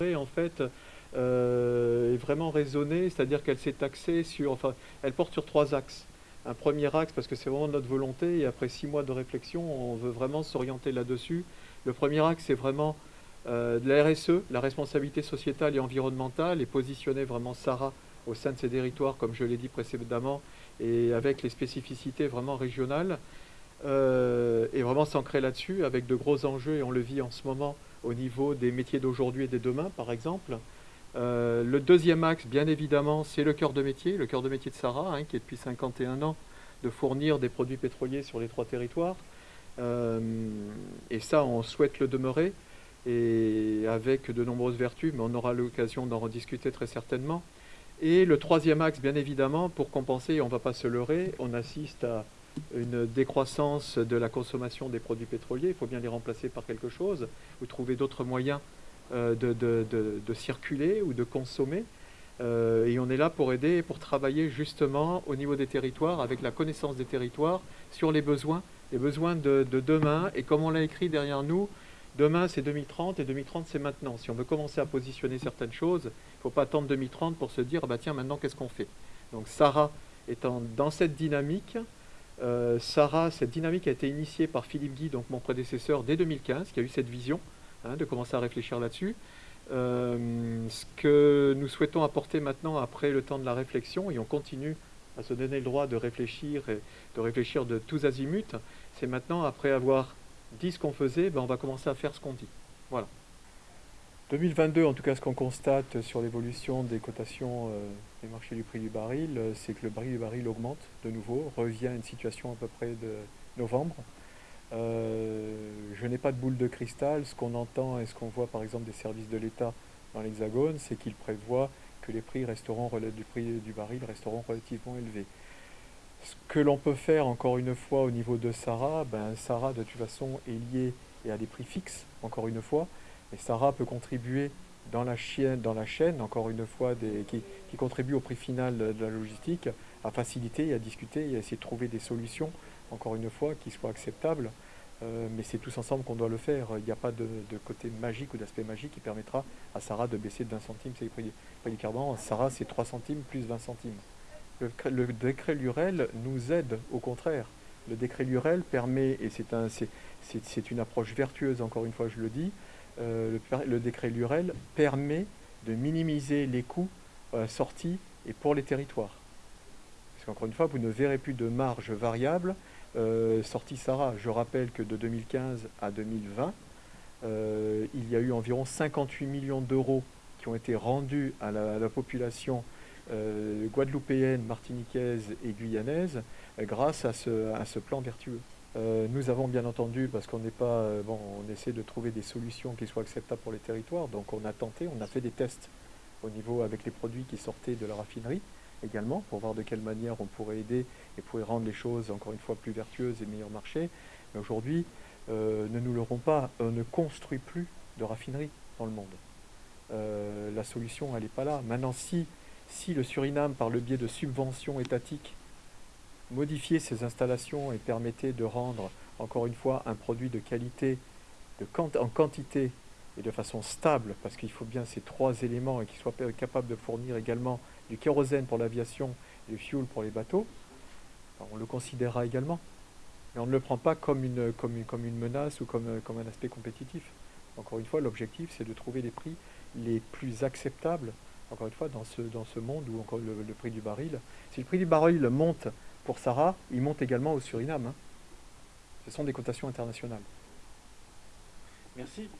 En fait, euh, est vraiment raisonnée, c'est-à-dire qu'elle s'est axée sur, enfin, elle porte sur trois axes. Un premier axe, parce que c'est vraiment notre volonté, et après six mois de réflexion, on veut vraiment s'orienter là-dessus. Le premier axe, c'est vraiment euh, de la RSE, la responsabilité sociétale et environnementale, et positionner vraiment Sarah au sein de ces territoires, comme je l'ai dit précédemment, et avec les spécificités vraiment régionales, euh, et vraiment s'ancrer là-dessus, avec de gros enjeux, et on le vit en ce moment au niveau des métiers d'aujourd'hui et des demain, par exemple. Euh, le deuxième axe, bien évidemment, c'est le cœur de métier, le cœur de métier de Sarah, hein, qui est depuis 51 ans de fournir des produits pétroliers sur les trois territoires. Euh, et ça, on souhaite le demeurer, et avec de nombreuses vertus, mais on aura l'occasion d'en rediscuter très certainement. Et le troisième axe, bien évidemment, pour compenser, on ne va pas se leurrer, on assiste à une décroissance de la consommation des produits pétroliers, il faut bien les remplacer par quelque chose, ou trouver d'autres moyens euh, de, circuler ou de consommer. Euh, et on est là pour aider et pour travailler justement au niveau des territoires, avec la connaissance des territoires, sur les besoins, les besoins de, demain. Et comme on l'a écrit derrière nous, demain c'est 2030 et 2030 c'est maintenant. Si on veut commencer à positionner certaines choses, il ne faut pas attendre 2030 pour se dire, bah tiens, maintenant qu'est-ce qu'on fait? Donc Sarah étant dans cette dynamique, euh, Sarah, cette dynamique a été initiée par Philippe Guy, donc mon prédécesseur, dès 2015, qui a eu cette vision hein, de commencer à réfléchir là-dessus. Euh, ce que nous souhaitons apporter maintenant, après le temps de la réflexion, et on continue à se donner le droit de réfléchir et de réfléchir de tous azimuts, c'est maintenant, après avoir dit ce qu'on faisait, ben on va commencer à faire ce qu'on dit. Voilà. 2022, en tout cas, ce qu'on constate sur l'évolution des cotations euh, des marchés du prix du baril, euh, c'est que le prix du baril augmente de nouveau, revient à une situation à peu près de novembre. Euh, je n'ai pas de boule de cristal. Ce qu'on entend et ce qu'on voit par exemple des services de l'État dans l'Hexagone, c'est qu'ils prévoient que les prix resteront du prix du baril resteront relativement élevés. Ce que l'on peut faire encore une fois au niveau de Sarah, ben Sarah de toute façon est lié et à des prix fixes, encore une fois. Et Sarah peut contribuer dans la, chaîne, dans la chaîne, encore une fois, qui, contribue au prix final de la logistique, à faciliter à discuter à essayer de trouver des solutions, encore une fois, qui soient acceptables. Euh, mais c'est tous ensemble qu'on doit le faire. Il n'y a pas de, côté magique ou d'aspect magique qui permettra à Sarah de baisser de 20 centimes ses prix, prix du carburant. Sarah, c'est 3 centimes plus 20 centimes. Le, le décret Lurel nous aide, au contraire. Le décret Lurel permet, et c'est un, une approche vertueuse, encore une fois je le dis, euh, le, décret Lurel permet de minimiser les coûts euh, sortis et pour les territoires. Parce qu'encore une fois, vous ne verrez plus de marge variable euh, sortie Sarah. Je rappelle que de 2015 à 2020, il y a eu environ 58 millions d'euros qui ont été rendus à la, population guadeloupéenne, martiniquaise et guyanaise grâce à ce plan vertueux. Euh, nous avons bien entendu, parce qu'on n'est pas, euh, bon, on essaie de trouver des solutions qui soient acceptables pour les territoires, donc on a tenté, on a fait des tests au niveau avec les produits qui sortaient de la raffinerie également, pour voir de quelle manière on pourrait aider et pourrait rendre les choses encore une fois plus vertueuses et meilleur marché. Mais aujourd'hui, euh, ne nous l'aurons pas, on ne construit plus de raffinerie dans le monde. la solution, elle n'est pas là. Maintenant, si, si le Suriname, par le biais de subventions étatiques, modifier ces installations et permettait de rendre, encore une fois, un produit de qualité de en quantité et de façon stable, parce qu'il faut bien ces trois éléments et qu'il soit capable de fournir également du kérosène pour l'aviation et du fuel pour les bateaux, on le considérera également. Mais on ne le prend pas comme une, comme une, comme une menace ou comme, comme un aspect compétitif. Encore une fois, l'objectif, c'est de trouver les prix les plus acceptables, encore une fois, dans ce, dans ce monde où encore le prix du baril, si le prix du baril monte pour Sarah, il monte également au Suriname. Hein. Ce sont des cotations internationales. Merci.